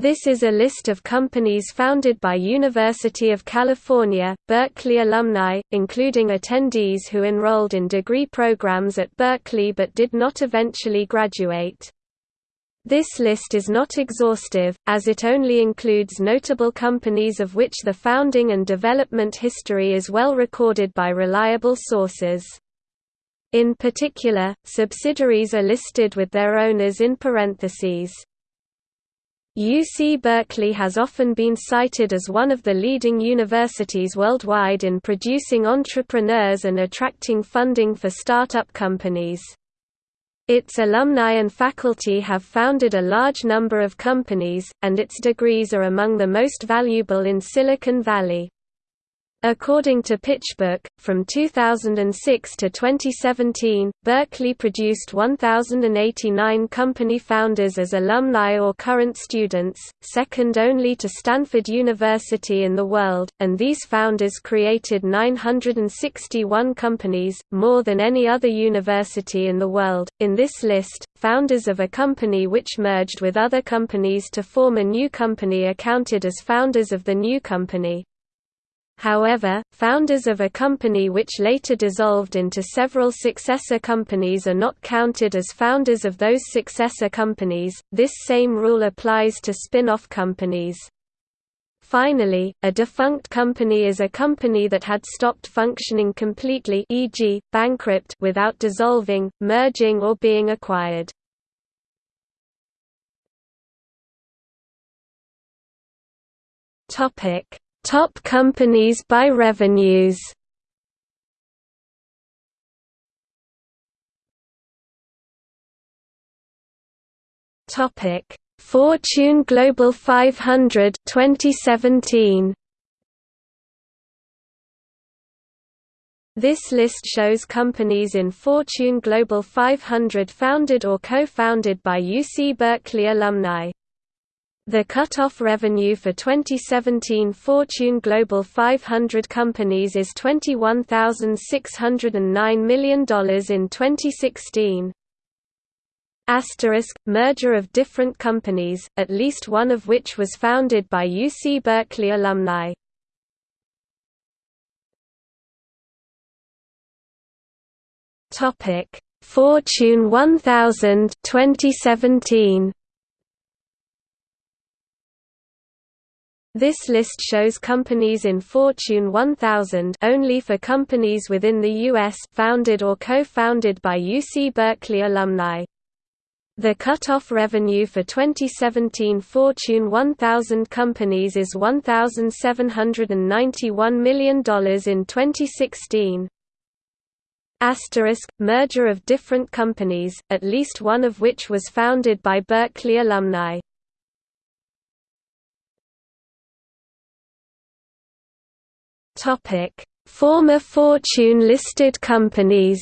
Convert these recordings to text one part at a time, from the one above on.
This is a list of companies founded by University of California, Berkeley alumni, including attendees who enrolled in degree programs at Berkeley but did not eventually graduate. This list is not exhaustive, as it only includes notable companies of which the founding and development history is well recorded by reliable sources. In particular, subsidiaries are listed with their owners in parentheses. UC Berkeley has often been cited as one of the leading universities worldwide in producing entrepreneurs and attracting funding for startup companies. Its alumni and faculty have founded a large number of companies, and its degrees are among the most valuable in Silicon Valley. According to PitchBook, from 2006 to 2017, Berkeley produced 1,089 company founders as alumni or current students, second only to Stanford University in the world, and these founders created 961 companies, more than any other university in the world. In this list, founders of a company which merged with other companies to form a new company are counted as founders of the new company. However, founders of a company which later dissolved into several successor companies are not counted as founders of those successor companies. This same rule applies to spin-off companies. Finally, a defunct company is a company that had stopped functioning completely e.g., bankrupt without dissolving, merging or being acquired. Topic: Top companies by revenues Topic: Fortune Global 500 2017. This list shows companies in Fortune Global 500 founded or co-founded by UC Berkeley alumni. The cut-off revenue for 2017 Fortune Global 500 companies is $21,609 million in 2016. Asterisk, merger of different companies, at least one of which was founded by UC Berkeley alumni. Fortune 1000 2017 This list shows companies in Fortune 1000 only for companies within the U.S. founded or co-founded by UC Berkeley alumni. The cut-off revenue for 2017 Fortune 1000 companies is $1,791 million in 2016. Asterisk, merger of different companies, at least one of which was founded by Berkeley alumni. Former Fortune listed companies.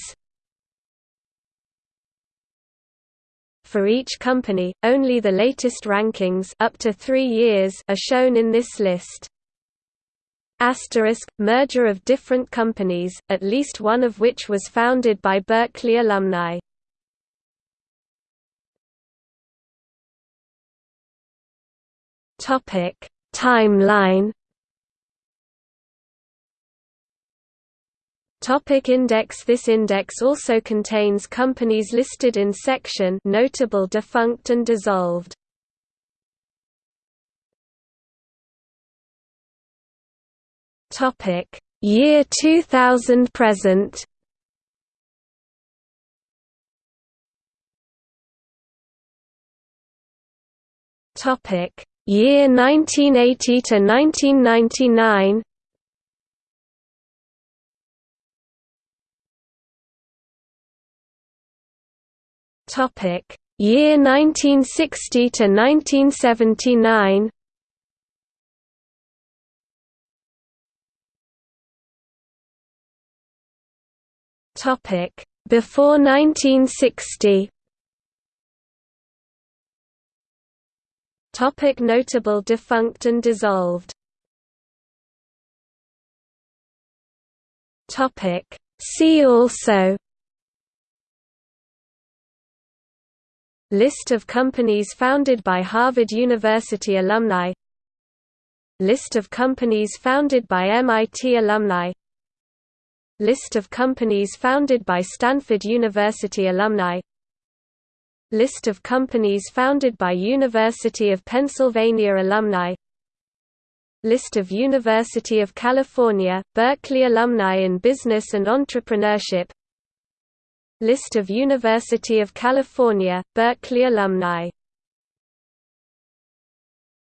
For each company, only the latest rankings up to 3 years are shown in this list. Asterisk merger of different companies, at least one of which was founded by Berkeley alumni. Timeline Topic index This index also contains companies listed in section notable defunct and dissolved. Topic Year 2000 present Topic Year 1980 to 1999 Topic: Year 1960 to 1979. Topic: Before 1960. Topic notable defunct and dissolved. Topic See also List of companies founded by Harvard University alumni. List of companies founded by MIT alumni. List of companies founded by Stanford University alumni. List of companies founded by University of Pennsylvania alumni. List of University of California, Berkeley alumni in business and entrepreneurship List of University of California, Berkeley alumni